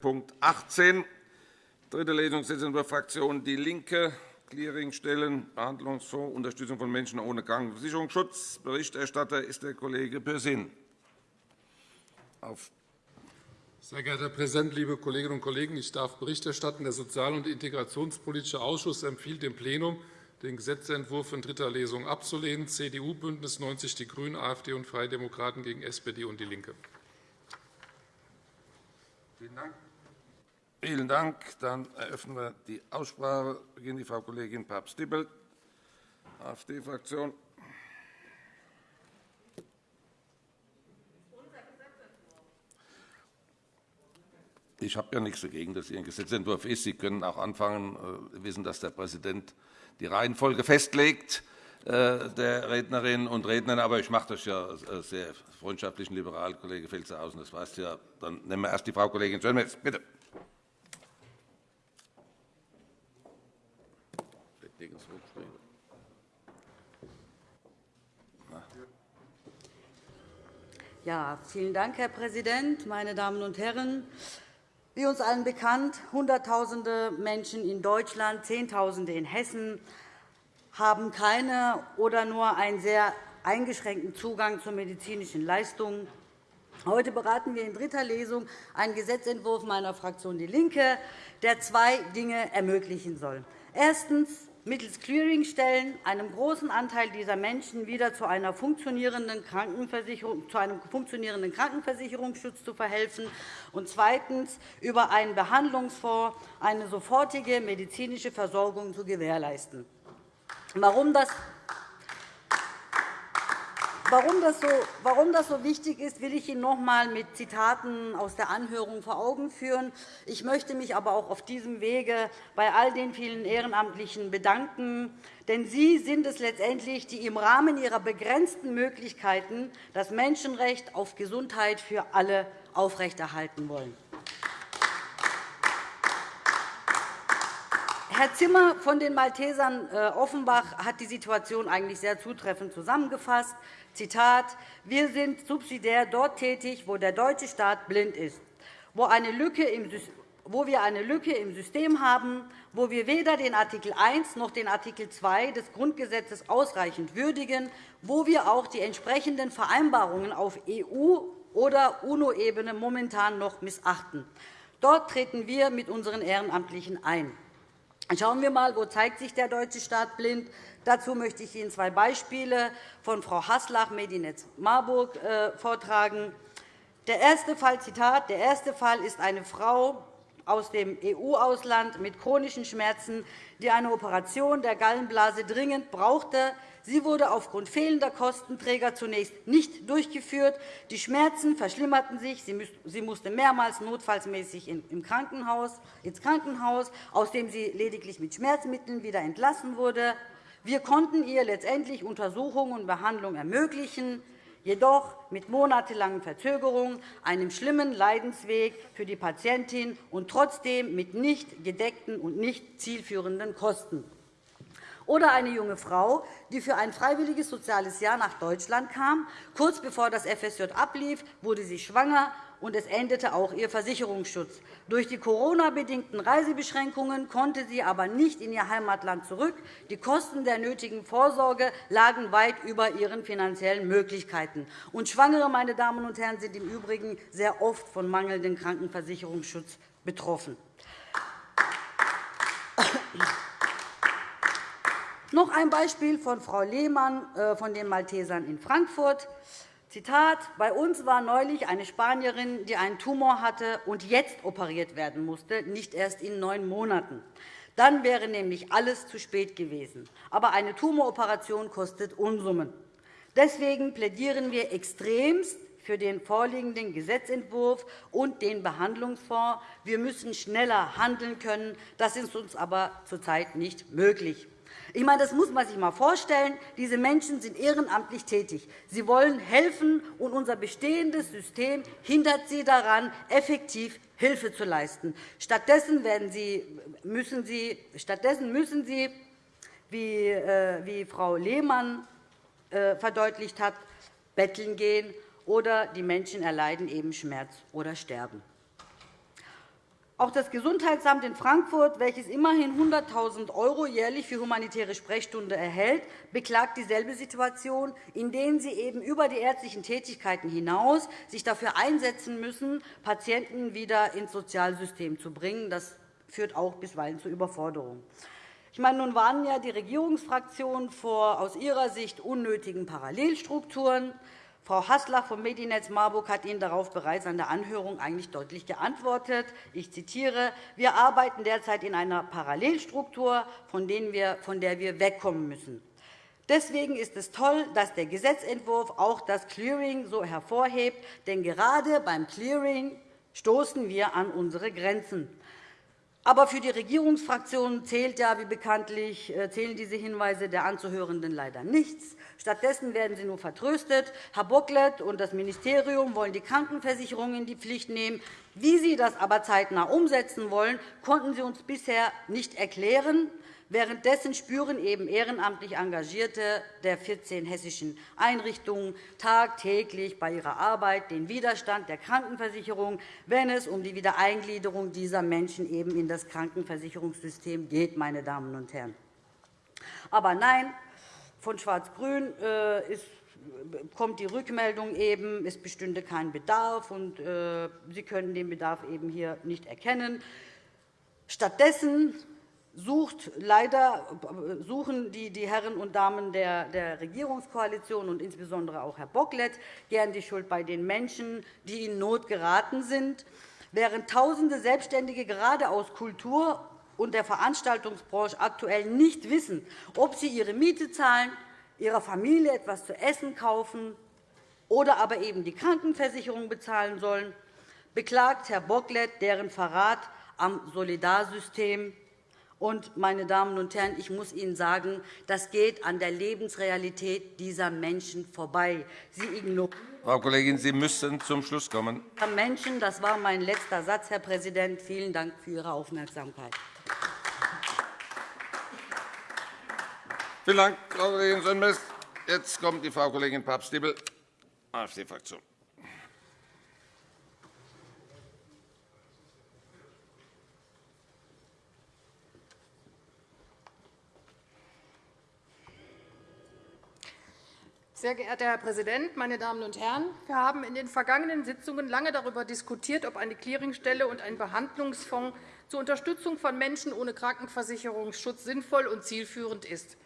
Punkt 18, dritte Lesung, Gesetzentwurf Fraktion DIE LINKE, Clearingstellen, Behandlungsfonds, Unterstützung von Menschen ohne Krankenversicherungsschutz. Berichterstatter ist der Kollege Pürsün. Sehr geehrter Herr Präsident, liebe Kolleginnen und Kollegen! Ich darf Bericht erstatten. Der Sozial- und Integrationspolitische Ausschuss empfiehlt dem Plenum, den Gesetzentwurf in dritter Lesung abzulehnen. CDU, BÜNDNIS 90 die GRÜNEN, AfD und Freie Demokraten gegen SPD und DIE LINKE. Vielen Dank. Vielen Dank. Dann eröffnen wir die Aussprache. Beginnt die Frau Kollegin Papst-Dippel, AfD-Fraktion. Ich habe ja nichts dagegen, dass ein Gesetzentwurf ist. Sie können auch anfangen. Äh, wissen, dass der Präsident die Reihenfolge festlegt äh, der Rednerinnen und Redner. Aber ich mache das ja äh, sehr freundschaftlichen liberal, Kollege Felstehausen. Das weißt du ja. Dann nehmen wir erst die Frau Kollegin Schönmetz. Bitte. Ja, vielen Dank, Herr Präsident, meine Damen und Herren! Wie uns allen bekannt, Hunderttausende Menschen in Deutschland, Zehntausende in Hessen haben keine oder nur einen sehr eingeschränkten Zugang zu medizinischen Leistungen. Heute beraten wir in dritter Lesung einen Gesetzentwurf meiner Fraktion DIE LINKE, der zwei Dinge ermöglichen soll. Erstens mittels Clearingstellen einem großen Anteil dieser Menschen wieder zu, einer funktionierenden Krankenversicherung, zu einem funktionierenden Krankenversicherungsschutz zu verhelfen, und zweitens über einen Behandlungsfonds eine sofortige medizinische Versorgung zu gewährleisten. Warum das Warum das, so, wichtig ist, will ich Ihnen noch einmal mit Zitaten aus der Anhörung vor Augen führen. Ich möchte mich aber auch auf diesem Wege bei all den vielen Ehrenamtlichen bedanken. Denn Sie sind es letztendlich, die im Rahmen ihrer begrenzten Möglichkeiten das Menschenrecht auf Gesundheit für alle aufrechterhalten wollen. Herr Zimmer von den Maltesern äh, Offenbach hat die Situation eigentlich sehr zutreffend zusammengefasst. Zitat, wir sind subsidiär dort tätig, wo der deutsche Staat blind ist, wo, eine Lücke im, wo wir eine Lücke im System haben, wo wir weder den Art. 1 noch den Art. 2 des Grundgesetzes ausreichend würdigen, wo wir auch die entsprechenden Vereinbarungen auf EU- oder UNO-Ebene momentan noch missachten. Dort treten wir mit unseren Ehrenamtlichen ein. Schauen wir einmal, wo zeigt sich der deutsche Staat blind. Dazu möchte ich Ihnen zwei Beispiele von Frau Haslach, Medinetz Marburg, äh, vortragen. Der erste Fall, Zitat, der erste Fall ist eine Frau aus dem EU-Ausland mit chronischen Schmerzen, die eine Operation der Gallenblase dringend brauchte. Sie wurde aufgrund fehlender Kostenträger zunächst nicht durchgeführt. Die Schmerzen verschlimmerten sich. Sie musste mehrmals notfallsmäßig ins Krankenhaus, aus dem sie lediglich mit Schmerzmitteln wieder entlassen wurde. Wir konnten ihr letztendlich Untersuchung und Behandlung ermöglichen, jedoch mit monatelangen Verzögerungen, einem schlimmen Leidensweg für die Patientin und trotzdem mit nicht gedeckten und nicht zielführenden Kosten. Oder eine junge Frau, die für ein freiwilliges soziales Jahr nach Deutschland kam. Kurz bevor das FSJ ablief, wurde sie schwanger und es endete auch ihr Versicherungsschutz. Durch die Corona-bedingten Reisebeschränkungen konnte sie aber nicht in ihr Heimatland zurück. Die Kosten der nötigen Vorsorge lagen weit über ihren finanziellen Möglichkeiten. Und Schwangere meine Damen und Herren, sind im Übrigen sehr oft von mangelndem Krankenversicherungsschutz betroffen. Noch ein Beispiel von Frau Lehmann äh, von den Maltesern in Frankfurt. Zitat, bei uns war neulich eine Spanierin, die einen Tumor hatte und jetzt operiert werden musste, nicht erst in neun Monaten. Dann wäre nämlich alles zu spät gewesen. Aber eine Tumoroperation kostet Unsummen. Deswegen plädieren wir extremst für den vorliegenden Gesetzentwurf und den Behandlungsfonds. Wir müssen schneller handeln können. Das ist uns aber zurzeit nicht möglich. Ich meine, das muss man sich einmal vorstellen. Diese Menschen sind ehrenamtlich tätig. Sie wollen helfen, und unser bestehendes System hindert sie daran, effektiv Hilfe zu leisten. Stattdessen, sie, müssen, sie, stattdessen müssen Sie, wie, äh, wie Frau Lehmann äh, verdeutlicht hat, betteln gehen, oder die Menschen erleiden eben Schmerz oder sterben. Auch das Gesundheitsamt in Frankfurt, welches immerhin 100.000 € jährlich für humanitäre Sprechstunde erhält, beklagt dieselbe Situation, in der sie eben über die ärztlichen Tätigkeiten hinaus sich dafür einsetzen müssen, Patienten wieder ins Sozialsystem zu bringen. Das führt auch bisweilen zu Überforderung. Ich meine, nun warnen ja die Regierungsfraktionen vor aus ihrer Sicht unnötigen Parallelstrukturen. Frau Haslach vom Medinetz Marburg hat Ihnen darauf bereits an der Anhörung eigentlich deutlich geantwortet. Ich zitiere. Wir arbeiten derzeit in einer Parallelstruktur, von der wir wegkommen müssen. Deswegen ist es toll, dass der Gesetzentwurf auch das Clearing so hervorhebt. Denn gerade beim Clearing stoßen wir an unsere Grenzen. Aber für die Regierungsfraktionen zählt ja, wie bekanntlich, äh, zählen diese Hinweise der Anzuhörenden leider nichts. Stattdessen werden sie nur vertröstet. Herr Bocklet und das Ministerium wollen die Krankenversicherung in die Pflicht nehmen. Wie Sie das aber zeitnah umsetzen wollen, konnten Sie uns bisher nicht erklären. Währenddessen spüren eben ehrenamtlich Engagierte der 14 hessischen Einrichtungen tagtäglich bei ihrer Arbeit den Widerstand der Krankenversicherung, wenn es um die Wiedereingliederung dieser Menschen eben in das Krankenversicherungssystem geht. Meine Damen und Herren. Aber nein, von Schwarz-Grün äh, kommt die Rückmeldung eben, es bestünde kein Bedarf, und äh, Sie können den Bedarf eben hier nicht erkennen. Stattdessen sucht leider, suchen die, die Herren und Damen der, der Regierungskoalition und insbesondere auch Herr Bocklet gern die Schuld bei den Menschen, die in Not geraten sind. Während Tausende Selbstständige gerade aus Kultur und der Veranstaltungsbranche aktuell nicht wissen, ob sie ihre Miete zahlen, ihrer Familie etwas zu essen kaufen oder aber eben die Krankenversicherung bezahlen sollen, beklagt Herr Bocklet deren Verrat am Solidarsystem und, meine Damen und Herren, ich muss Ihnen sagen, das geht an der Lebensrealität dieser Menschen vorbei. Sie ignorieren Frau Kollegin, Sie müssen zum Schluss kommen. Menschen, das war mein letzter Satz, Herr Präsident. Vielen Dank für Ihre Aufmerksamkeit. Vielen Dank, Frau Kollegin Sönmez. Jetzt kommt die Frau Kollegin Papst-Diebel, AfD-Fraktion. Sehr geehrter Herr Präsident, meine Damen und Herren! Wir haben in den vergangenen Sitzungen lange darüber diskutiert, ob eine Clearingstelle und ein Behandlungsfonds zur Unterstützung von Menschen ohne Krankenversicherungsschutz sinnvoll und zielführend ist.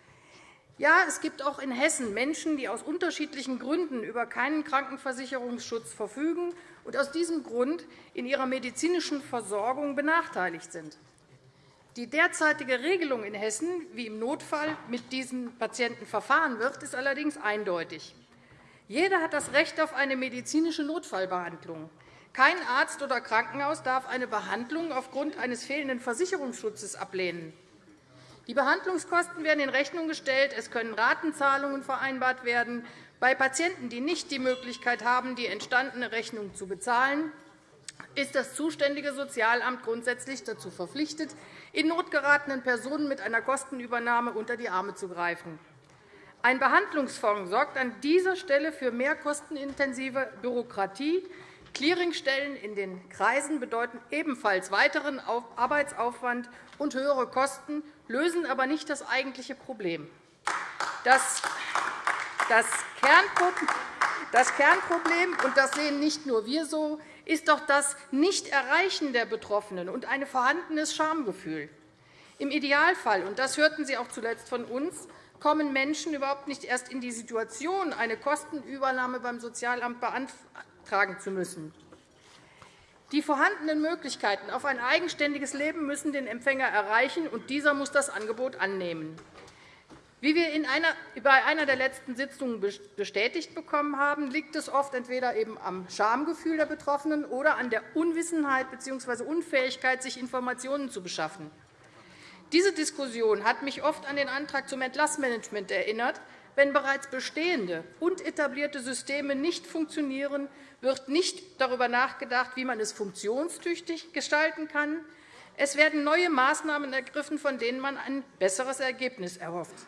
Ja, es gibt auch in Hessen Menschen, die aus unterschiedlichen Gründen über keinen Krankenversicherungsschutz verfügen und aus diesem Grund in ihrer medizinischen Versorgung benachteiligt sind. Die derzeitige Regelung in Hessen, wie im Notfall mit diesen Patienten verfahren wird, ist allerdings eindeutig. Jeder hat das Recht auf eine medizinische Notfallbehandlung. Kein Arzt oder Krankenhaus darf eine Behandlung aufgrund eines fehlenden Versicherungsschutzes ablehnen. Die Behandlungskosten werden in Rechnung gestellt. Es können Ratenzahlungen vereinbart werden. Bei Patienten, die nicht die Möglichkeit haben, die entstandene Rechnung zu bezahlen, ist das zuständige Sozialamt grundsätzlich dazu verpflichtet, in Not geratenen Personen mit einer Kostenübernahme unter die Arme zu greifen. Ein Behandlungsfonds sorgt an dieser Stelle für mehr kostenintensive Bürokratie. Clearingstellen in den Kreisen bedeuten ebenfalls weiteren Arbeitsaufwand und höhere Kosten, lösen aber nicht das eigentliche Problem. Das Kernproblem, und das sehen nicht nur wir so, ist doch das Nicht-Erreichen der Betroffenen und ein vorhandenes Schamgefühl. Im Idealfall, und das hörten Sie auch zuletzt von uns, kommen Menschen überhaupt nicht erst in die Situation, eine Kostenübernahme beim Sozialamt beantragen zu müssen. Die vorhandenen Möglichkeiten auf ein eigenständiges Leben müssen den Empfänger erreichen, und dieser muss das Angebot annehmen. Wie wir bei einer der letzten Sitzungen bestätigt bekommen haben, liegt es oft entweder eben am Schamgefühl der Betroffenen oder an der Unwissenheit bzw. Unfähigkeit, sich Informationen zu beschaffen. Diese Diskussion hat mich oft an den Antrag zum Entlassmanagement erinnert. Wenn bereits bestehende und etablierte Systeme nicht funktionieren, wird nicht darüber nachgedacht, wie man es funktionstüchtig gestalten kann. Es werden neue Maßnahmen ergriffen, von denen man ein besseres Ergebnis erhofft.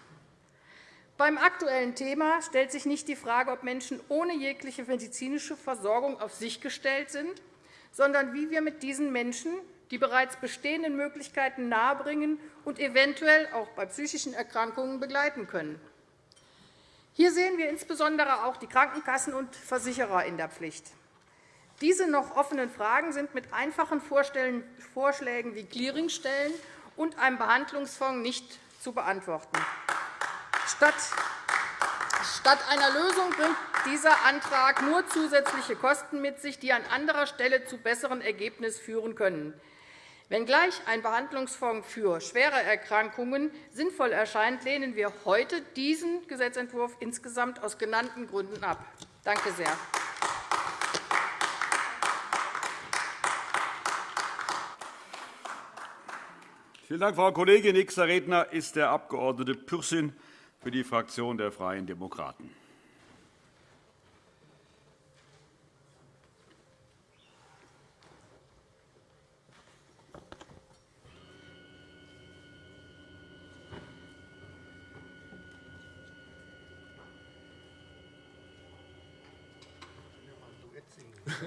Beim aktuellen Thema stellt sich nicht die Frage, ob Menschen ohne jegliche medizinische Versorgung auf sich gestellt sind, sondern wie wir mit diesen Menschen die bereits bestehenden Möglichkeiten nahebringen und eventuell auch bei psychischen Erkrankungen begleiten können. Hier sehen wir insbesondere auch die Krankenkassen und Versicherer in der Pflicht. Diese noch offenen Fragen sind mit einfachen Vorschlägen wie Clearingstellen und einem Behandlungsfonds nicht zu beantworten. Statt einer Lösung bringt dieser Antrag nur zusätzliche Kosten mit sich, die an anderer Stelle zu besseren Ergebnissen führen können. Wenngleich ein Behandlungsfonds für schwere Erkrankungen sinnvoll erscheint, lehnen wir heute diesen Gesetzentwurf insgesamt aus genannten Gründen ab. Danke sehr. Vielen Dank, Frau Kollegin. Nächster Redner ist der Abg. Pürsün für die Fraktion der Freien Demokraten.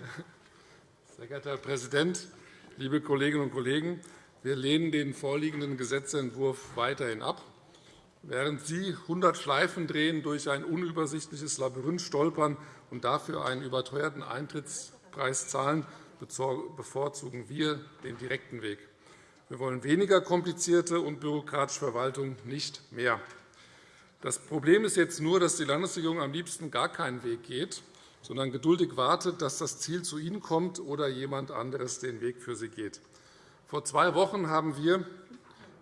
Sehr geehrter Herr Präsident, liebe Kolleginnen und Kollegen! Wir lehnen den vorliegenden Gesetzentwurf weiterhin ab. Während Sie 100 Schleifen drehen, durch ein unübersichtliches Labyrinth stolpern und dafür einen überteuerten Eintrittspreis zahlen, bevorzugen wir den direkten Weg. Wir wollen weniger komplizierte und bürokratische Verwaltung, nicht mehr. Das Problem ist jetzt nur, dass die Landesregierung am liebsten gar keinen Weg geht sondern geduldig wartet, dass das Ziel zu Ihnen kommt oder jemand anderes den Weg für Sie geht. Vor zwei Wochen haben wir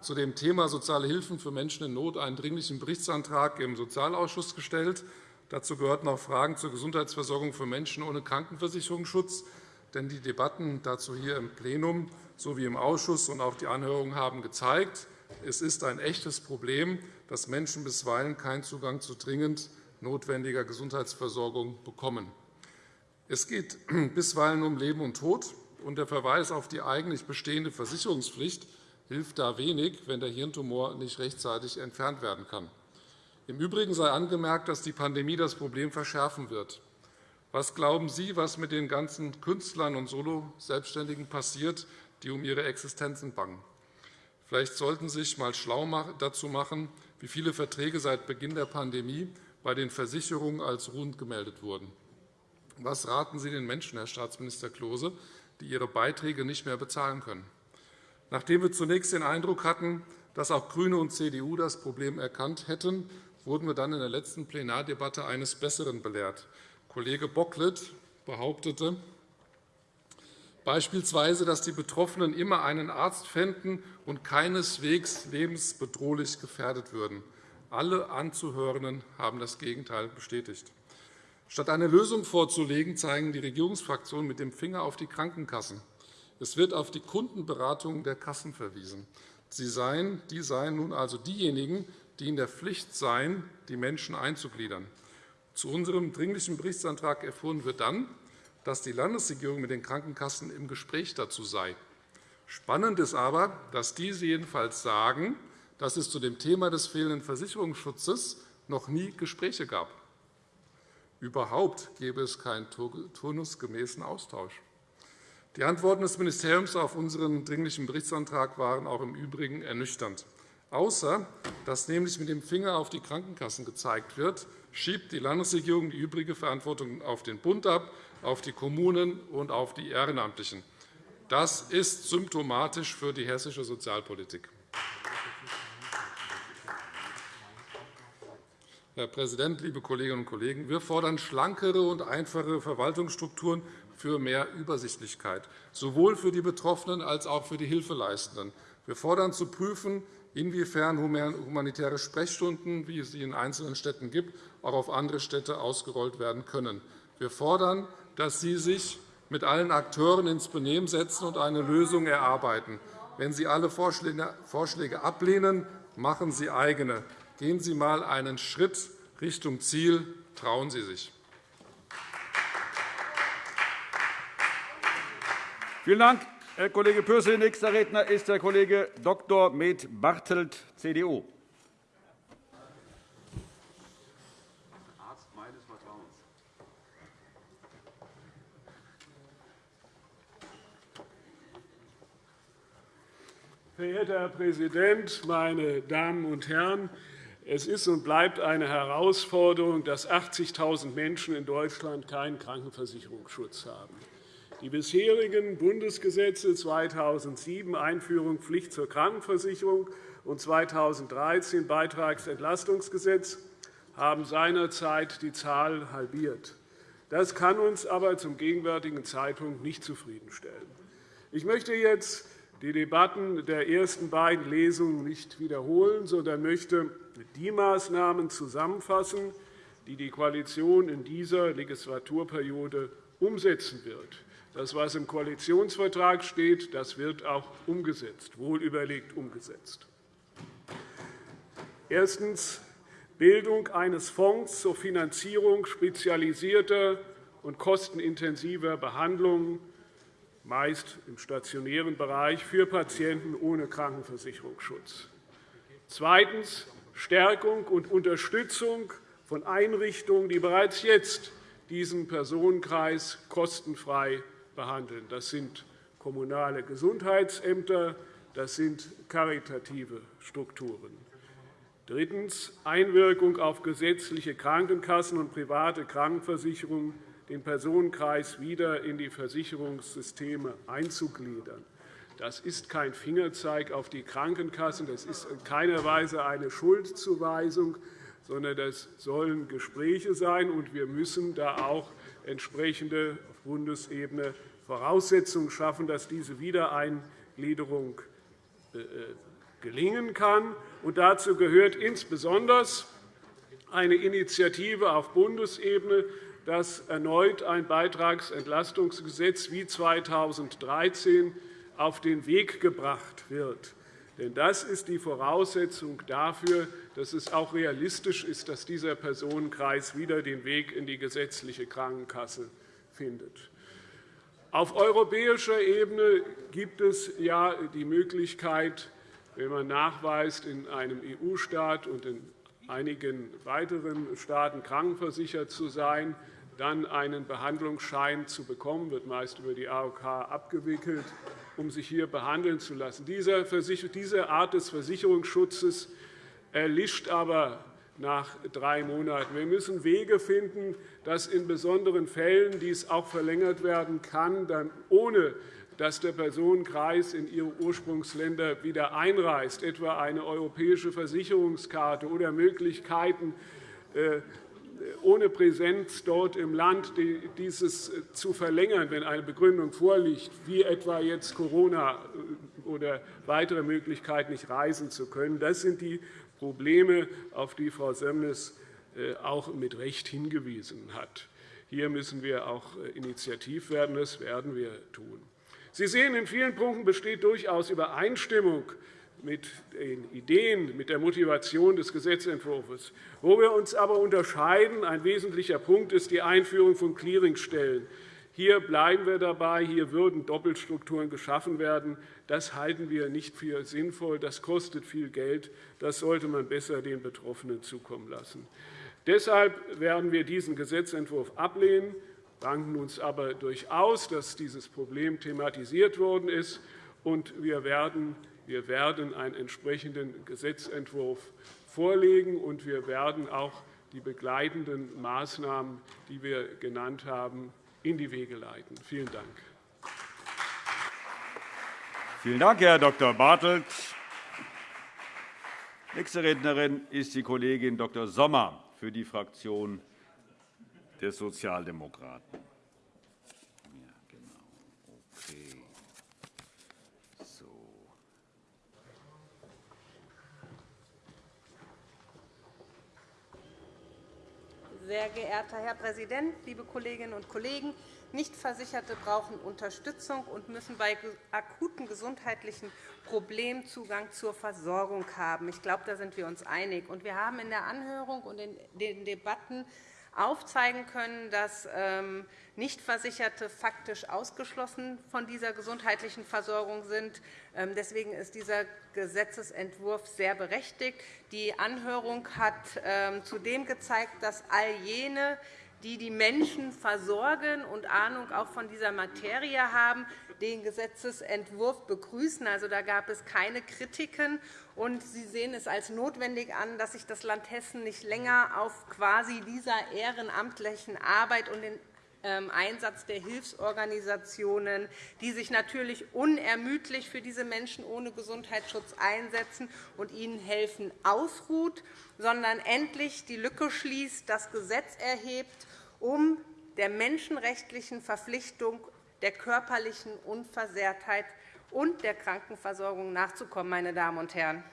zu dem Thema soziale Hilfen für Menschen in Not einen Dringlichen Berichtsantrag im Sozialausschuss gestellt. Dazu gehörten auch Fragen zur Gesundheitsversorgung für Menschen ohne Krankenversicherungsschutz. Denn die Debatten dazu hier im Plenum sowie im Ausschuss und auch die Anhörungen haben gezeigt, es ist ein echtes Problem, dass Menschen bisweilen keinen Zugang zu dringend notwendiger Gesundheitsversorgung bekommen. Es geht bisweilen um Leben und Tod, und der Verweis auf die eigentlich bestehende Versicherungspflicht hilft da wenig, wenn der Hirntumor nicht rechtzeitig entfernt werden kann. Im Übrigen sei angemerkt, dass die Pandemie das Problem verschärfen wird. Was glauben Sie, was mit den ganzen Künstlern und Solo-Selbstständigen passiert, die um ihre Existenzen bangen? Vielleicht sollten Sie sich einmal schlau dazu machen, wie viele Verträge seit Beginn der Pandemie bei den Versicherungen als ruhend gemeldet wurden. Was raten Sie den Menschen, Herr Staatsminister Klose, die ihre Beiträge nicht mehr bezahlen können? Nachdem wir zunächst den Eindruck hatten, dass auch GRÜNE und CDU das Problem erkannt hätten, wurden wir dann in der letzten Plenardebatte eines Besseren belehrt. Kollege Bocklet behauptete beispielsweise, dass die Betroffenen immer einen Arzt fänden und keineswegs lebensbedrohlich gefährdet würden. Alle Anzuhörenden haben das Gegenteil bestätigt. Statt eine Lösung vorzulegen, zeigen die Regierungsfraktionen mit dem Finger auf die Krankenkassen. Es wird auf die Kundenberatung der Kassen verwiesen. Sie seien, die seien nun also diejenigen, die in der Pflicht seien, die Menschen einzugliedern. Zu unserem Dringlichen Berichtsantrag erfuhren wir dann, dass die Landesregierung mit den Krankenkassen im Gespräch dazu sei. Spannend ist aber, dass diese jedenfalls sagen, dass es zu dem Thema des fehlenden Versicherungsschutzes noch nie Gespräche gab. Überhaupt gäbe es keinen turnusgemäßen Austausch. Die Antworten des Ministeriums auf unseren Dringlichen Berichtsantrag waren auch im Übrigen ernüchternd. Außer dass nämlich mit dem Finger auf die Krankenkassen gezeigt wird, schiebt die Landesregierung die übrige Verantwortung auf den Bund ab, auf die Kommunen und auf die Ehrenamtlichen. Das ist symptomatisch für die hessische Sozialpolitik. Herr Präsident, liebe Kolleginnen und Kollegen! Wir fordern schlankere und einfache Verwaltungsstrukturen für mehr Übersichtlichkeit, sowohl für die Betroffenen als auch für die Hilfeleistenden. Wir fordern zu prüfen, inwiefern humanitäre Sprechstunden, wie es sie in einzelnen Städten gibt, auch auf andere Städte ausgerollt werden können. Wir fordern, dass Sie sich mit allen Akteuren ins Benehmen setzen und eine Lösung erarbeiten. Wenn Sie alle Vorschläge ablehnen, machen Sie eigene. Gehen Sie einmal einen Schritt Richtung Ziel. Trauen Sie sich. Vielen Dank, Herr Kollege Pürsün. Nächster Redner ist der Kollege Dr. Med Bartelt, CDU. Verehrter Herr Präsident, meine Damen und Herren! Es ist und bleibt eine Herausforderung, dass 80.000 Menschen in Deutschland keinen Krankenversicherungsschutz haben. Die bisherigen Bundesgesetze 2007 Einführung Pflicht zur Krankenversicherung und 2013 Beitragsentlastungsgesetz haben seinerzeit die Zahl halbiert. Das kann uns aber zum gegenwärtigen Zeitpunkt nicht zufriedenstellen. Ich möchte jetzt die Debatten der ersten beiden Lesungen nicht wiederholen, sondern möchte die Maßnahmen zusammenfassen, die die Koalition in dieser Legislaturperiode umsetzen wird. Das, was im Koalitionsvertrag steht, das wird auch umgesetzt, wohlüberlegt umgesetzt. Erstens. Bildung eines Fonds zur Finanzierung spezialisierter und kostenintensiver Behandlungen, meist im stationären Bereich, für Patienten ohne Krankenversicherungsschutz. Zweitens. Stärkung und Unterstützung von Einrichtungen, die bereits jetzt diesen Personenkreis kostenfrei behandeln. Das sind kommunale Gesundheitsämter, das sind karitative Strukturen. Drittens. Einwirkung auf gesetzliche Krankenkassen und private Krankenversicherungen, den Personenkreis wieder in die Versicherungssysteme einzugliedern. Das ist kein Fingerzeig auf die Krankenkassen, das ist in keiner Weise eine Schuldzuweisung, sondern das sollen Gespräche sein, und wir müssen da auch entsprechende auf Bundesebene Voraussetzungen schaffen, dass diese Wiedereingliederung äh, gelingen kann. Und dazu gehört insbesondere eine Initiative auf Bundesebene, dass erneut ein Beitragsentlastungsgesetz wie 2013 auf den Weg gebracht wird. Denn das ist die Voraussetzung dafür, dass es auch realistisch ist, dass dieser Personenkreis wieder den Weg in die gesetzliche Krankenkasse findet. Auf europäischer Ebene gibt es ja die Möglichkeit, wenn man nachweist, in einem EU-Staat und in einigen weiteren Staaten krankenversichert zu sein, dann einen Behandlungsschein zu bekommen, wird meist über die AOK abgewickelt, um sich hier behandeln zu lassen. Diese Art des Versicherungsschutzes erlischt aber nach drei Monaten. Wir müssen Wege finden, dass in besonderen Fällen dies auch verlängert werden kann, ohne dass der Personenkreis in ihre Ursprungsländer wieder einreist, etwa eine europäische Versicherungskarte oder Möglichkeiten, äh, ohne Präsenz dort im Land dieses zu verlängern, wenn eine Begründung vorliegt, wie etwa jetzt Corona äh, oder weitere Möglichkeiten, nicht reisen zu können. Das sind die Probleme, auf die Frau Sömmes äh, auch mit Recht hingewiesen hat. Hier müssen wir auch initiativ werden. Das werden wir tun. Sie sehen, in vielen Punkten besteht durchaus Übereinstimmung mit den Ideen, mit der Motivation des Gesetzentwurfs. Wo wir uns aber unterscheiden, ein wesentlicher Punkt ist die Einführung von Clearingstellen. Hier bleiben wir dabei. Hier würden Doppelstrukturen geschaffen werden. Das halten wir nicht für sinnvoll. Das kostet viel Geld. Das sollte man besser den Betroffenen zukommen lassen. Deshalb werden wir diesen Gesetzentwurf ablehnen danken uns aber durchaus, dass dieses Problem thematisiert worden ist. Und wir werden, wir werden einen entsprechenden Gesetzentwurf vorlegen, und wir werden auch die begleitenden Maßnahmen, die wir genannt haben, in die Wege leiten. Vielen Dank. Vielen Dank, Herr Dr. Bartelt. Nächste Rednerin ist die Kollegin Dr. Sommer für die Fraktion der Sozialdemokraten. Ja, genau. Okay. So. Sehr geehrter Herr Präsident, liebe Kolleginnen und Kollegen! Nichtversicherte brauchen Unterstützung und müssen bei akuten gesundheitlichen Problemen Zugang zur Versorgung haben. Ich glaube, da sind wir uns einig. Wir haben in der Anhörung und in den Debatten aufzeigen können, dass ähm, Nichtversicherte faktisch ausgeschlossen von dieser gesundheitlichen Versorgung sind. Ähm, deswegen ist dieser Gesetzentwurf sehr berechtigt. Die Anhörung hat ähm, zudem gezeigt, dass all jene, die die Menschen versorgen und Ahnung auch von dieser Materie haben, den Gesetzentwurf begrüßen. Also, da gab es keine Kritiken. Und Sie sehen es als notwendig an, dass sich das Land Hessen nicht länger auf quasi dieser ehrenamtlichen Arbeit und den ähm, Einsatz der Hilfsorganisationen, die sich natürlich unermüdlich für diese Menschen ohne Gesundheitsschutz einsetzen und ihnen helfen, ausruht, sondern endlich die Lücke schließt, das Gesetz erhebt, um der menschenrechtlichen Verpflichtung der körperlichen Unversehrtheit und der Krankenversorgung nachzukommen. Meine Damen und Herren.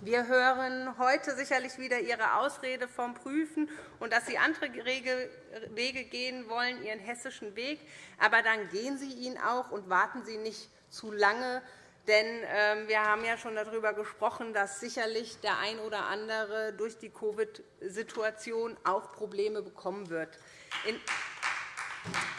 Wir hören heute sicherlich wieder Ihre Ausrede vom Prüfen und dass Sie andere Wege gehen wollen, Ihren hessischen Weg. Aber dann gehen Sie ihn auch und warten Sie nicht zu lange. Denn ähm, wir haben ja schon darüber gesprochen, dass sicherlich der ein oder andere durch die Covid-Situation auch Probleme bekommen wird.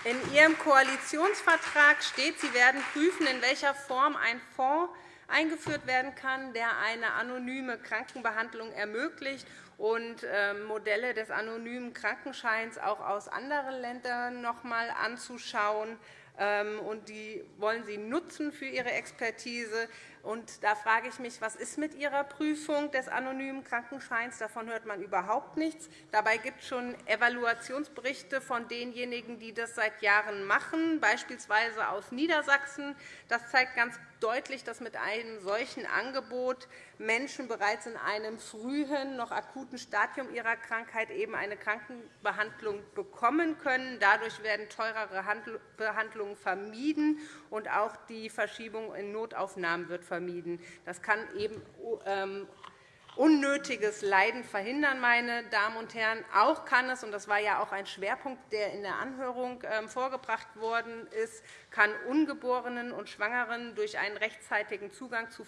In Ihrem Koalitionsvertrag steht, Sie werden prüfen, in welcher Form ein Fonds eingeführt werden kann, der eine anonyme Krankenbehandlung ermöglicht und ähm, Modelle des anonymen Krankenscheins auch aus anderen Ländern noch einmal anzuschauen. Ähm, die wollen Sie nutzen für Ihre Expertise. Und da frage ich mich, was ist mit Ihrer Prüfung des anonymen Krankenscheins? Davon hört man überhaupt nichts. Dabei gibt es schon Evaluationsberichte von denjenigen, die das seit Jahren machen, beispielsweise aus Niedersachsen. Das zeigt ganz deutlich, dass mit einem solchen Angebot Menschen bereits in einem frühen, noch akuten Stadium ihrer Krankheit eben eine Krankenbehandlung bekommen können. Dadurch werden teurere Behandlungen vermieden, und auch die Verschiebung in Notaufnahmen wird vermieden. Das kann eben ähm, unnötiges Leiden verhindern, meine Damen und Herren. Auch kann es, und das war ja auch ein Schwerpunkt, der in der Anhörung ähm, vorgebracht worden ist, kann Ungeborenen und Schwangeren durch einen rechtzeitigen Zugang zu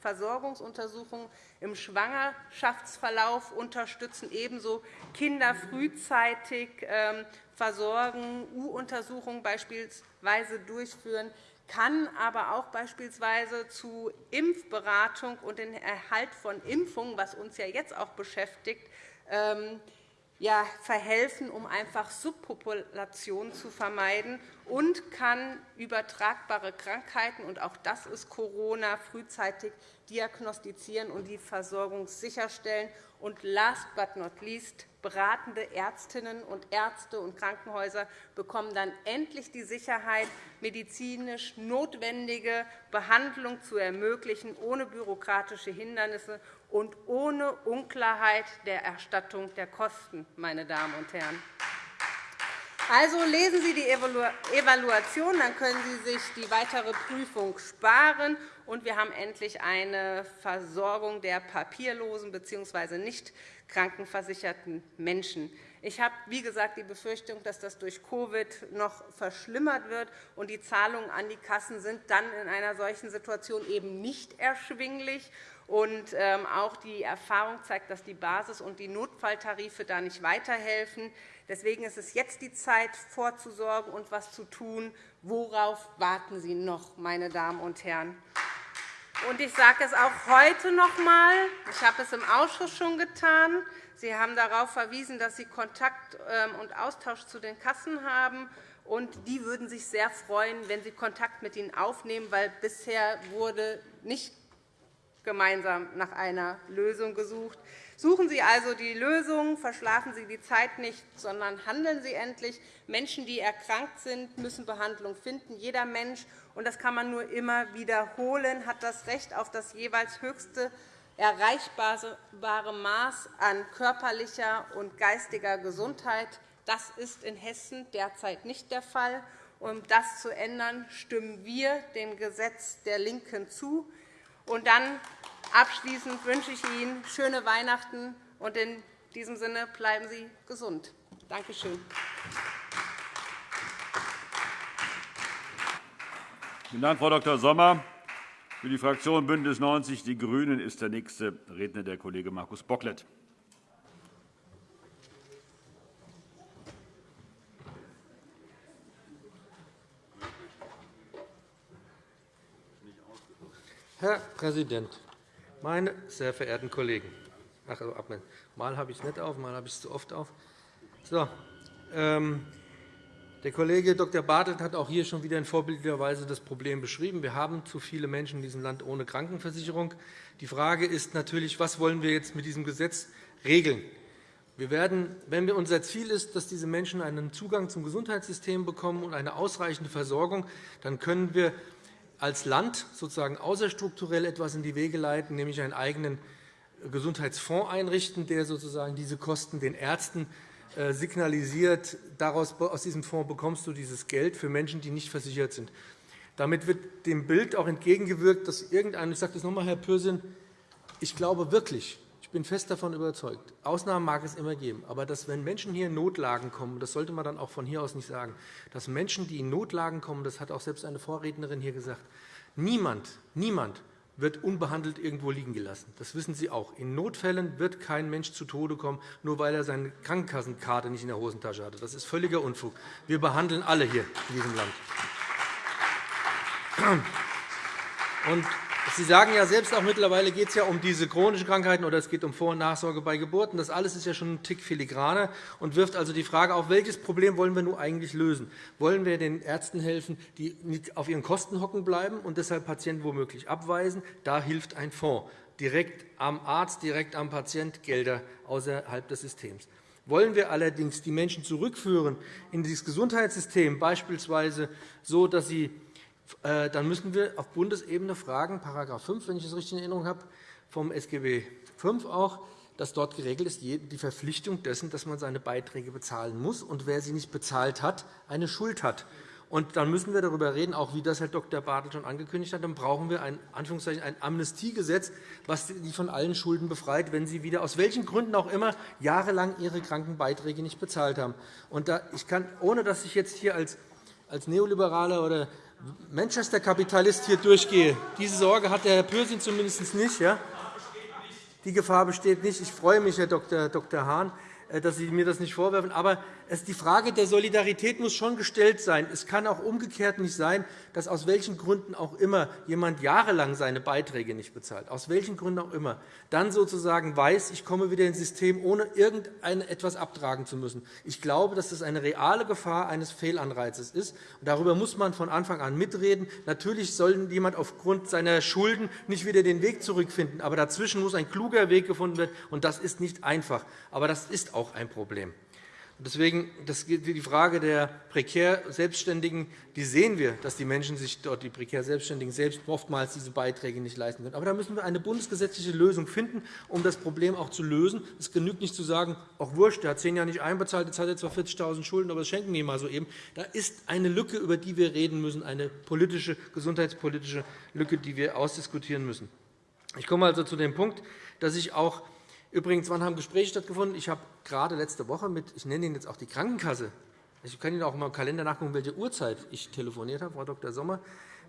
Versorgungsuntersuchungen im Schwangerschaftsverlauf unterstützen, ebenso Kinder frühzeitig ähm, versorgen, U-Untersuchungen beispielsweise durchführen kann aber auch beispielsweise zu Impfberatung und den Erhalt von Impfungen, was uns ja jetzt auch beschäftigt, ähm, ja, verhelfen, um einfach Subpopulationen zu vermeiden und kann übertragbare Krankheiten, und auch das ist Corona, frühzeitig diagnostizieren und die Versorgung sicherstellen. Und last but not least beratende Ärztinnen und Ärzte und Krankenhäuser bekommen dann endlich die Sicherheit, medizinisch notwendige Behandlung zu ermöglichen, ohne bürokratische Hindernisse und ohne Unklarheit der Erstattung der Kosten. Meine Damen und Herren. Also lesen Sie die Evaluation, dann können Sie sich die weitere Prüfung sparen. Und wir haben endlich eine Versorgung der papierlosen bzw. nicht krankenversicherten Menschen. Ich habe, wie gesagt, die Befürchtung, dass das durch Covid noch verschlimmert wird, und die Zahlungen an die Kassen sind dann in einer solchen Situation eben nicht erschwinglich. Und ähm, auch die Erfahrung zeigt, dass die Basis- und die Notfalltarife da nicht weiterhelfen. Deswegen ist es jetzt die Zeit, vorzusorgen und etwas zu tun. Worauf warten Sie noch, meine Damen und Herren? Und ich sage es auch heute noch einmal. Ich habe es im Ausschuss schon getan. Sie haben darauf verwiesen, dass Sie Kontakt ähm, und Austausch zu den Kassen haben. Und die würden sich sehr freuen, wenn Sie Kontakt mit ihnen aufnehmen, weil bisher wurde nicht gemeinsam nach einer Lösung gesucht. Suchen Sie also die Lösung, verschlafen Sie die Zeit nicht, sondern handeln Sie endlich. Menschen, die erkrankt sind, müssen Behandlung finden. Jeder Mensch, und das kann man nur immer wiederholen, hat das Recht auf das jeweils höchste erreichbare Maß an körperlicher und geistiger Gesundheit. Das ist in Hessen derzeit nicht der Fall. Um das zu ändern, stimmen wir dem Gesetz der LINKEN zu. Und dann abschließend wünsche ich Ihnen schöne Weihnachten und in diesem Sinne bleiben Sie gesund. Danke schön. Vielen Dank, Frau Dr. Sommer. Für die Fraktion BÜNDNIS 90 die GRÜNEN ist der nächste Redner der Kollege Markus Bocklet. Herr Präsident, meine sehr verehrten Kollegen! Ach, mal habe ich es nicht auf, mal habe ich es zu oft auf. So, Ähm, der Kollege Dr. Bartelt hat auch hier schon wieder in vorbildlicher Weise das Problem beschrieben. Wir haben zu viele Menschen in diesem Land ohne Krankenversicherung. Die Frage ist natürlich, was wollen wir jetzt mit diesem Gesetz regeln? Wir werden, wenn unser Ziel ist, dass diese Menschen einen Zugang zum Gesundheitssystem bekommen und eine ausreichende Versorgung, dann können wir als Land sozusagen außerstrukturell etwas in die Wege leiten, nämlich einen eigenen Gesundheitsfonds einrichten, der sozusagen diese Kosten den Ärzten äh, signalisiert, daraus, aus diesem Fonds bekommst du dieses Geld für Menschen, die nicht versichert sind. Damit wird dem Bild auch entgegengewirkt, dass irgendein, ich sage das noch einmal, Herr Pürsün, ich glaube wirklich, ich bin fest davon überzeugt, Ausnahmen mag es immer geben, aber dass, wenn Menschen hier in Notlagen kommen, das sollte man dann auch von hier aus nicht sagen, dass Menschen, die in Notlagen kommen, das hat auch selbst eine Vorrednerin hier gesagt, niemand, niemand wird unbehandelt irgendwo liegen gelassen. Das wissen Sie auch. In Notfällen wird kein Mensch zu Tode kommen, nur weil er seine Krankenkassenkarte nicht in der Hosentasche hatte. Das ist völliger Unfug. Wir behandeln alle hier in diesem Land. Und Sie sagen ja selbst auch mittlerweile geht es ja um diese chronischen Krankheiten oder es geht um Vor- und Nachsorge bei Geburten. Das alles ist ja schon ein Tick filigraner und wirft also die Frage auf, welches Problem wollen wir nun eigentlich lösen? Wollen wir den Ärzten helfen, die auf ihren Kosten hocken bleiben und deshalb Patienten womöglich abweisen? Da hilft ein Fonds direkt am Arzt, direkt am Patient Gelder außerhalb des Systems. Wollen wir allerdings die Menschen zurückführen in dieses Gesundheitssystem, beispielsweise so, dass sie dann müssen wir auf Bundesebene fragen, § 5, wenn ich es richtig in Erinnerung habe, vom SGB V auch, dass dort geregelt ist, die Verpflichtung dessen, dass man seine Beiträge bezahlen muss und wer sie nicht bezahlt hat, eine Schuld hat. Und dann müssen wir darüber reden, auch wie das Herr Dr. Bartel schon angekündigt hat. Dann brauchen wir ein, Anführungszeichen, ein Amnestiegesetz, das Sie von allen Schulden befreit, wenn Sie wieder aus welchen Gründen auch immer jahrelang Ihre Krankenbeiträge nicht bezahlt haben. Und da, ich kann, ohne dass ich jetzt hier als, als Neoliberaler oder Manchester-Kapitalist hier durchgehe. Diese Sorge hat der Herr Pürsün zumindest nicht. Ja? Die Gefahr besteht nicht. Ich freue mich, Herr Dr. Hahn, äh, dass Sie mir das nicht vorwerfen. Aber die Frage der Solidarität muss schon gestellt sein. Es kann auch umgekehrt nicht sein, dass aus welchen Gründen auch immer jemand jahrelang seine Beiträge nicht bezahlt, aus welchen Gründen auch immer, dann sozusagen weiß, ich komme wieder ins System, ohne irgendetwas abtragen zu müssen. Ich glaube, dass das eine reale Gefahr eines Fehlanreizes ist. Darüber muss man von Anfang an mitreden. Natürlich soll jemand aufgrund seiner Schulden nicht wieder den Weg zurückfinden. Aber dazwischen muss ein kluger Weg gefunden werden. und Das ist nicht einfach. Aber das ist auch ein Problem. Deswegen die Frage der prekär Selbstständigen, die sehen wir, dass die Menschen sich dort, die prekär Selbstständigen selbst oftmals diese Beiträge nicht leisten können. Aber da müssen wir eine bundesgesetzliche Lösung finden, um das Problem auch zu lösen. Es genügt nicht zu sagen, auch wurscht, der hat zehn Jahre nicht einbezahlt, jetzt hat er zwar 40.000 Schulden, aber das schenken wir ihm mal so eben. Da ist eine Lücke, über die wir reden müssen, eine politische, gesundheitspolitische Lücke, die wir ausdiskutieren müssen. Ich komme also zu dem Punkt, dass ich auch Übrigens, wann haben Gespräche stattgefunden? Ich habe gerade letzte Woche mit, ich nenne Ihnen jetzt auch die Krankenkasse, ich kann Ihnen auch im Kalender nachgucken, welche Uhrzeit ich telefoniert habe, Frau Dr. Sommer,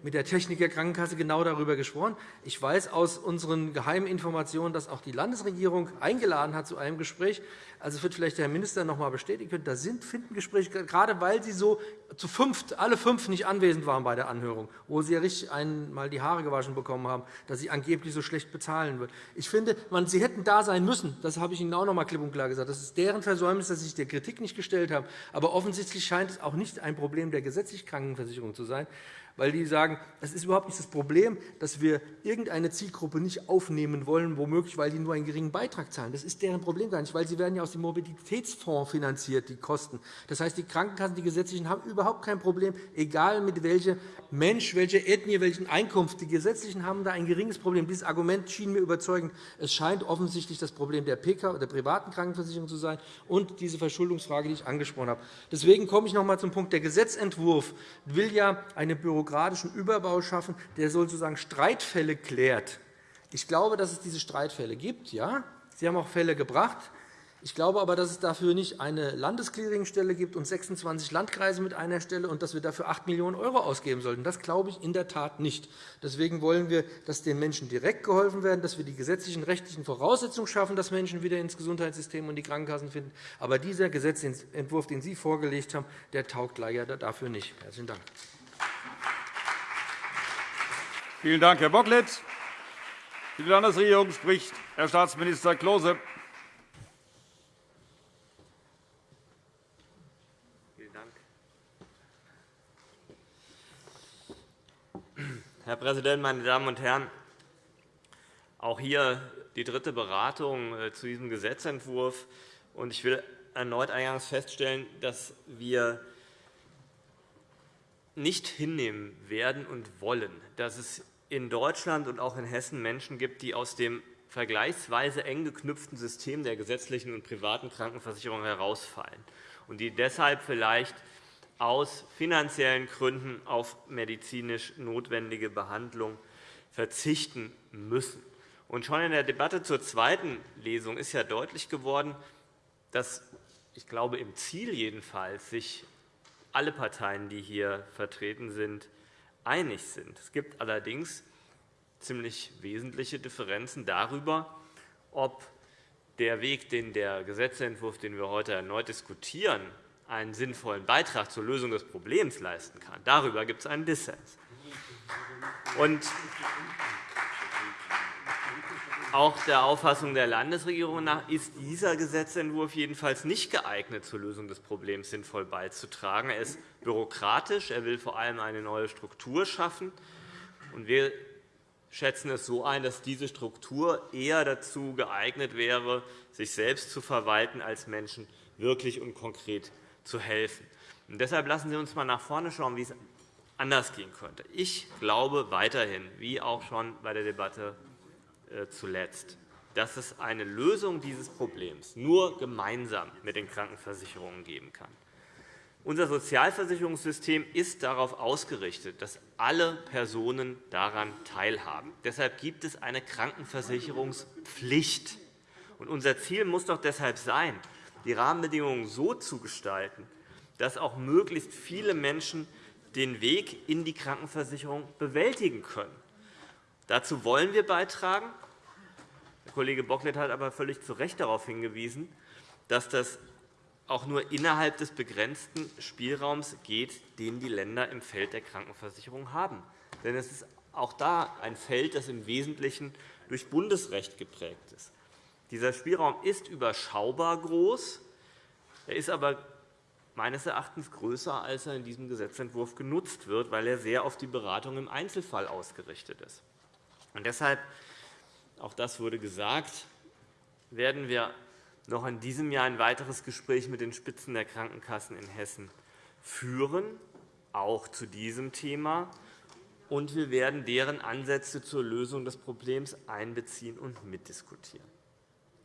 mit der Techniker Krankenkasse genau darüber gesprochen. Ich weiß aus unseren geheimen Informationen, dass auch die Landesregierung eingeladen hat zu einem Gespräch. Also wird vielleicht der Herr Minister noch einmal bestätigen können. Da sind, finden Gespräche, gerade weil Sie so zu fünft, alle fünf nicht anwesend waren bei der Anhörung, wo Sie ja richtig einmal die Haare gewaschen bekommen haben, dass Sie angeblich so schlecht bezahlen wird. Ich finde, man, Sie hätten da sein müssen. Das habe ich Ihnen auch noch einmal klipp und klar gesagt. Das ist deren Versäumnis, dass Sie sich der Kritik nicht gestellt haben. Aber offensichtlich scheint es auch nicht ein Problem der gesetzlichen Krankenversicherung zu sein, weil die sagen, es ist überhaupt nicht das Problem, dass wir irgendeine Zielgruppe nicht aufnehmen wollen, womöglich, weil die nur einen geringen Beitrag zahlen. Das ist deren Problem gar nicht, weil sie werden ja aus dem Mobilitätsfonds finanziert, die Kosten. Das heißt, die Krankenkassen, die gesetzlichen, haben überhaupt kein Problem, egal mit welchem Mensch, welcher Ethnie, welchen Einkunft. Die gesetzlichen haben da ein geringes Problem. Dieses Argument schien mir überzeugend. Es scheint offensichtlich das Problem der PK, der privaten Krankenversicherung zu sein und diese Verschuldungsfrage, die ich angesprochen habe. Deswegen komme ich noch einmal zum Punkt. Der Gesetzentwurf will ja eine Bürokratie bürokratischen Überbau schaffen, der sozusagen Streitfälle klärt. Ich glaube, dass es diese Streitfälle gibt. Ja? Sie haben auch Fälle gebracht. Ich glaube aber, dass es dafür nicht eine Landesclearingstelle gibt und 26 Landkreise mit einer Stelle und dass wir dafür 8 Millionen € ausgeben sollten. Das glaube ich in der Tat nicht. Deswegen wollen wir, dass den Menschen direkt geholfen wird, dass wir die gesetzlichen rechtlichen Voraussetzungen schaffen, dass Menschen wieder ins Gesundheitssystem und die Krankenkassen finden. Aber dieser Gesetzentwurf, den Sie vorgelegt haben, der taugt leider dafür nicht. Herzlichen Dank. Vielen Dank, Herr Bocklet. Für die Landesregierung spricht Herr Staatsminister Klose. Vielen Dank. Herr Präsident, meine Damen und Herren! Auch hier die dritte Beratung äh, zu diesem Gesetzentwurf. Ich will erneut eingangs feststellen, dass wir nicht hinnehmen werden und wollen, dass es in Deutschland und auch in Hessen Menschen gibt, die aus dem vergleichsweise eng geknüpften System der gesetzlichen und privaten Krankenversicherung herausfallen und die deshalb vielleicht aus finanziellen Gründen auf medizinisch notwendige Behandlung verzichten müssen. Und schon in der Debatte zur zweiten Lesung ist ja deutlich geworden, dass ich glaube, im Ziel jedenfalls sich alle Parteien, die hier vertreten sind, einig sind. Es gibt allerdings ziemlich wesentliche Differenzen darüber, ob der Weg, den der Gesetzentwurf, den wir heute erneut diskutieren, einen sinnvollen Beitrag zur Lösung des Problems leisten kann. Darüber gibt es einen Dissens. Und auch der Auffassung der Landesregierung nach ist dieser Gesetzentwurf jedenfalls nicht geeignet, zur Lösung des Problems sinnvoll beizutragen. Er ist bürokratisch. Er will vor allem eine neue Struktur schaffen. Wir schätzen es so ein, dass diese Struktur eher dazu geeignet wäre, sich selbst zu verwalten, als Menschen wirklich und konkret zu helfen. Und deshalb lassen Sie uns einmal nach vorne schauen, wie es anders gehen könnte. Ich glaube weiterhin, wie auch schon bei der Debatte zuletzt, dass es eine Lösung dieses Problems nur gemeinsam mit den Krankenversicherungen geben kann. Unser Sozialversicherungssystem ist darauf ausgerichtet, dass alle Personen daran teilhaben. Deshalb gibt es eine Krankenversicherungspflicht. Unser Ziel muss doch deshalb sein, die Rahmenbedingungen so zu gestalten, dass auch möglichst viele Menschen den Weg in die Krankenversicherung bewältigen können. Dazu wollen wir beitragen. Kollege Bocklet hat aber völlig zu Recht darauf hingewiesen, dass das auch nur innerhalb des begrenzten Spielraums geht, den die Länder im Feld der Krankenversicherung haben. Denn es ist auch da ein Feld, das im Wesentlichen durch Bundesrecht geprägt ist. Dieser Spielraum ist überschaubar groß. Er ist aber meines Erachtens größer, als er in diesem Gesetzentwurf genutzt wird, weil er sehr auf die Beratung im Einzelfall ausgerichtet ist. Und deshalb, auch das wurde gesagt, werden wir noch in diesem Jahr ein weiteres Gespräch mit den Spitzen der Krankenkassen in Hessen führen, auch zu diesem Thema. Und wir werden deren Ansätze zur Lösung des Problems einbeziehen und mitdiskutieren.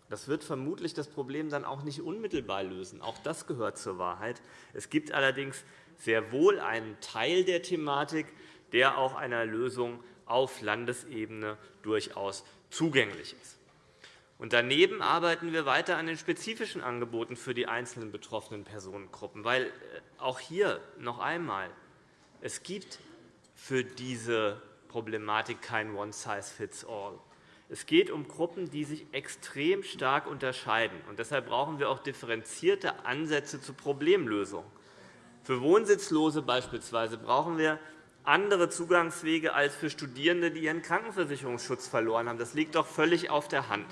Das wird vermutlich das Problem dann auch nicht unmittelbar lösen. Auch das gehört zur Wahrheit. Es gibt allerdings sehr wohl einen Teil der Thematik, der auch einer Lösung auf Landesebene durchaus zugänglich ist. Daneben arbeiten wir weiter an den spezifischen Angeboten für die einzelnen betroffenen Personengruppen. Weil äh, auch hier noch einmal, es gibt für diese Problematik kein One-Size-Fits-All. Es geht um Gruppen, die sich extrem stark unterscheiden. Und deshalb brauchen wir auch differenzierte Ansätze zur Problemlösung. Für Wohnsitzlose beispielsweise brauchen wir andere Zugangswege als für Studierende, die ihren Krankenversicherungsschutz verloren haben. Das liegt doch völlig auf der Hand.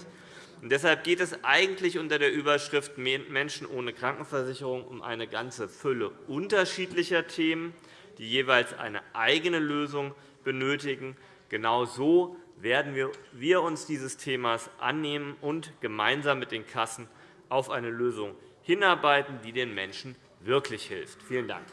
Und deshalb geht es eigentlich unter der Überschrift Menschen ohne Krankenversicherung um eine ganze Fülle unterschiedlicher Themen, die jeweils eine eigene Lösung benötigen. Genau so werden wir uns dieses Themas annehmen und gemeinsam mit den Kassen auf eine Lösung hinarbeiten, die den Menschen wirklich hilft. Vielen Dank.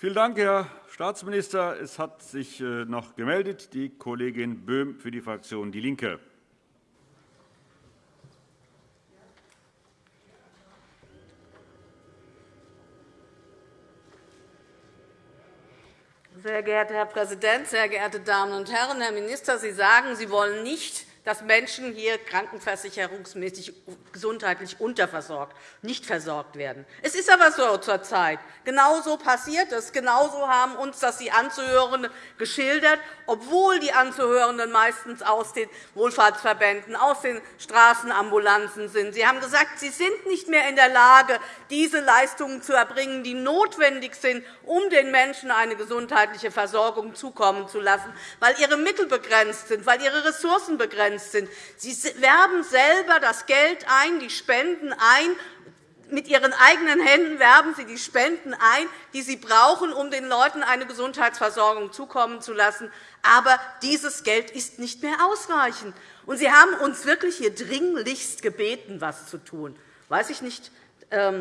Vielen Dank, Herr Staatsminister. Es hat sich äh, noch gemeldet die Kollegin Böhm für die Fraktion DIE LINKE. Sehr geehrter Herr Präsident, sehr geehrte Damen und Herren! Herr Minister, Sie sagen, Sie wollen nicht dass Menschen hier krankenversicherungsmäßig gesundheitlich unterversorgt, nicht versorgt werden. Es ist aber so zurzeit. Genau so passiert es. Genau so haben uns das die Anzuhörenden geschildert, obwohl die Anzuhörenden meistens aus den Wohlfahrtsverbänden, aus den Straßenambulanzen sind. Sie haben gesagt, sie sind nicht mehr in der Lage, diese Leistungen zu erbringen, die notwendig sind, um den Menschen eine gesundheitliche Versorgung zukommen zu lassen, weil ihre Mittel begrenzt sind, weil ihre Ressourcen begrenzt sind. Sie werben selber das Geld ein, die Spenden ein, mit Ihren eigenen Händen werben Sie die Spenden ein, die Sie brauchen, um den Leuten eine Gesundheitsversorgung zukommen zu lassen. Aber dieses Geld ist nicht mehr ausreichend. Und Sie haben uns wirklich hier dringlichst gebeten, etwas zu tun. Weiß ich nicht,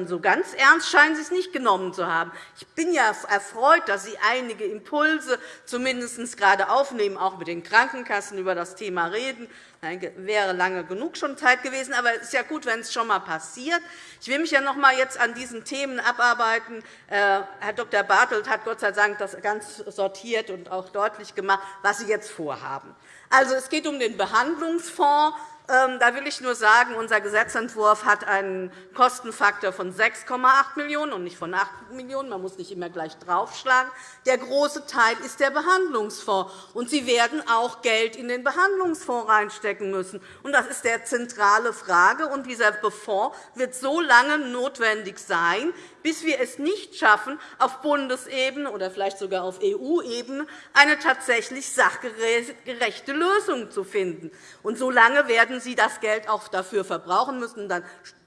so ganz ernst scheinen Sie es nicht genommen zu haben. Ich bin ja erfreut, dass Sie einige Impulse zumindest gerade aufnehmen, auch mit den Krankenkassen über das Thema reden. Das wäre lange genug schon Zeit gewesen, aber es ist ja gut, wenn es schon einmal passiert. Ich will mich ja noch einmal jetzt an diesen Themen abarbeiten. Äh, Herr Dr. Bartelt hat Gott sei Dank das ganz sortiert und auch deutlich gemacht, was Sie jetzt vorhaben. Also, es geht um den Behandlungsfonds. Ähm, da will ich nur sagen, unser Gesetzentwurf hat einen Kostenfaktor von 6,8 Millionen € und nicht von 8 Millionen €. Man muss nicht immer gleich draufschlagen. Der große Teil ist der Behandlungsfonds. Und Sie werden auch Geld in den Behandlungsfonds reinstecken müssen. Das ist die zentrale Frage. Und dieser Fonds wird so lange notwendig sein, bis wir es nicht schaffen, auf Bundesebene oder vielleicht sogar auf EU-Ebene eine tatsächlich sachgerechte Lösung zu finden. Und so lange werden Sie das Geld auch dafür verbrauchen müssen. Dann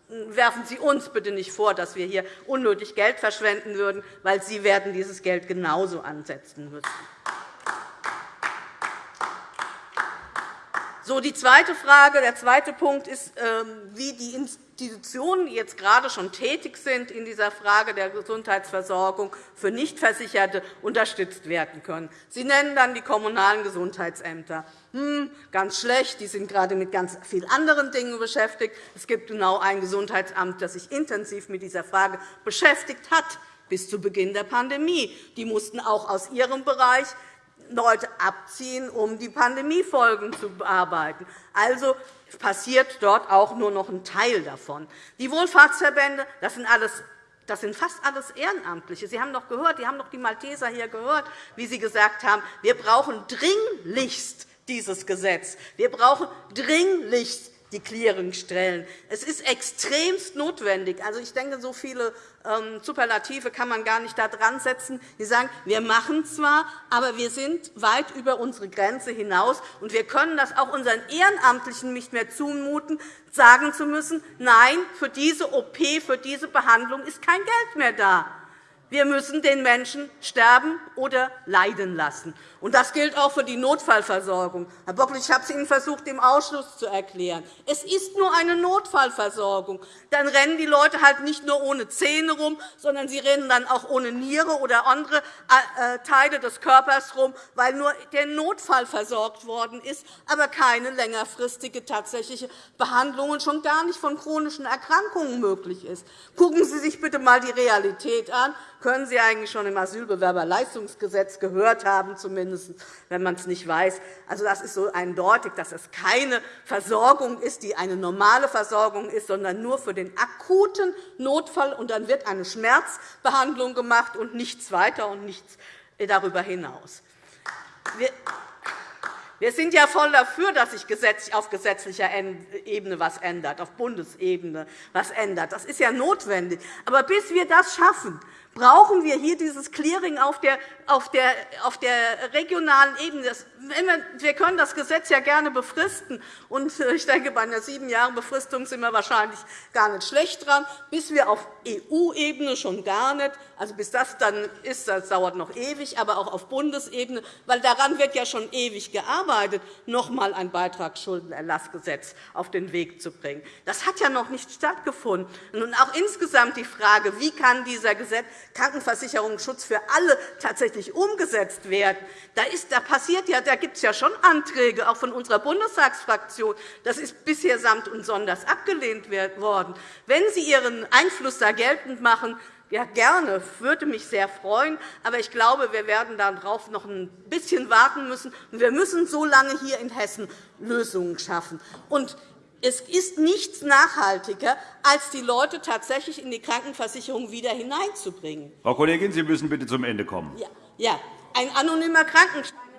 werfen Sie uns bitte nicht vor, dass wir hier unnötig Geld verschwenden würden, weil Sie werden dieses Geld genauso ansetzen müssen. So, die zweite Frage, der zweite Punkt ist, ähm, wie die Institutionen, die jetzt gerade schon tätig sind in dieser Frage der Gesundheitsversorgung für Nichtversicherte, unterstützt werden können. Sie nennen dann die kommunalen Gesundheitsämter. Hm, ganz schlecht, die sind gerade mit ganz vielen anderen Dingen beschäftigt. Es gibt genau ein Gesundheitsamt, das sich intensiv mit dieser Frage beschäftigt hat bis zu Beginn der Pandemie. Die mussten auch aus ihrem Bereich Leute abziehen, um die Pandemiefolgen zu bearbeiten. Also passiert dort auch nur noch ein Teil davon. Die Wohlfahrtsverbände das sind alles das sind fast alles Ehrenamtliche. Sie haben doch gehört, Sie haben doch die Malteser hier gehört, wie sie gesagt haben, wir brauchen dringlichst dieses Gesetz. Wir brauchen dringlichst die Clearingstellen. Es ist extremst notwendig. Also, ich denke, so viele ähm, Superlative kann man gar nicht da dran setzen. Die sagen, wir machen zwar, aber wir sind weit über unsere Grenze hinaus. und Wir können das auch unseren Ehrenamtlichen nicht mehr zumuten, sagen zu müssen, nein, für diese OP, für diese Behandlung ist kein Geld mehr da. Wir müssen den Menschen sterben oder leiden lassen. das gilt auch für die Notfallversorgung. Herr Bockel, ich habe es Ihnen versucht, im Ausschuss zu erklären. Es ist nur eine Notfallversorgung. Dann rennen die Leute halt nicht nur ohne Zähne rum, sondern sie rennen dann auch ohne Niere oder andere äh, Teile des Körpers rum, weil nur der Notfall versorgt worden ist, aber keine längerfristige tatsächliche Behandlung und schon gar nicht von chronischen Erkrankungen möglich ist. Gucken Sie sich bitte einmal die Realität an können Sie eigentlich schon im Asylbewerberleistungsgesetz gehört haben, zumindest, wenn man es nicht weiß. Also, das ist so eindeutig, dass es keine Versorgung ist, die eine normale Versorgung ist, sondern nur für den akuten Notfall. Und dann wird eine Schmerzbehandlung gemacht und nichts weiter und nichts darüber hinaus. Wir sind ja voll dafür, dass sich auf gesetzlicher Ebene etwas ändert, auf Bundesebene etwas ändert. Das ist ja notwendig. Aber bis wir das schaffen, brauchen wir hier dieses Clearing auf der, auf der, auf der regionalen Ebene. Das, wir können das Gesetz ja gerne befristen. Und äh, ich denke, bei einer sieben Jahre Befristung sind wir wahrscheinlich gar nicht schlecht dran. Bis wir auf EU-Ebene schon gar nicht. Also bis das dann ist, das dauert noch ewig, aber auch auf Bundesebene, weil daran wird ja schon ewig gearbeitet, noch einmal ein Beitragsschuldenerlassgesetz auf den Weg zu bringen. Das hat ja noch nicht stattgefunden. Und auch insgesamt die Frage, wie kann dieser Gesetz Krankenversicherungsschutz für alle tatsächlich umgesetzt werden. Da, ist, da, passiert ja, da gibt es ja schon Anträge, auch von unserer Bundestagsfraktion. Das ist bisher samt und sonders abgelehnt worden. Wenn Sie Ihren Einfluss da geltend machen, ja, gerne, würde mich sehr freuen. Aber ich glaube, wir werden darauf noch ein bisschen warten müssen. Wir müssen so lange hier in Hessen Lösungen schaffen. Und es ist nichts nachhaltiger, als die Leute tatsächlich in die Krankenversicherung wieder hineinzubringen. Frau Kollegin, Sie müssen bitte zum Ende kommen. Ja, ja. ein anonymer Krankenschein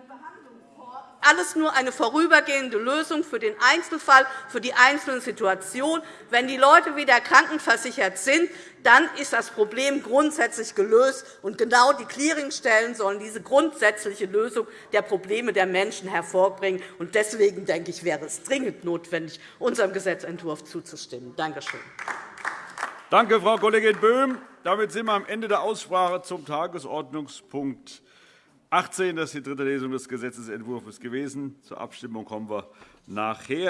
alles nur eine vorübergehende Lösung für den Einzelfall, für die einzelne Situation. Wenn die Leute wieder krankenversichert sind, dann ist das Problem grundsätzlich gelöst. Und genau die Clearingstellen sollen diese grundsätzliche Lösung der Probleme der Menschen hervorbringen. Und deswegen denke ich, wäre es dringend notwendig, unserem Gesetzentwurf zuzustimmen. Danke schön. Danke, Frau Kollegin Böhm. Damit sind wir am Ende der Aussprache zum Tagesordnungspunkt 18. Das ist die dritte Lesung des Gesetzentwurfs gewesen. Zur Abstimmung kommen wir nachher.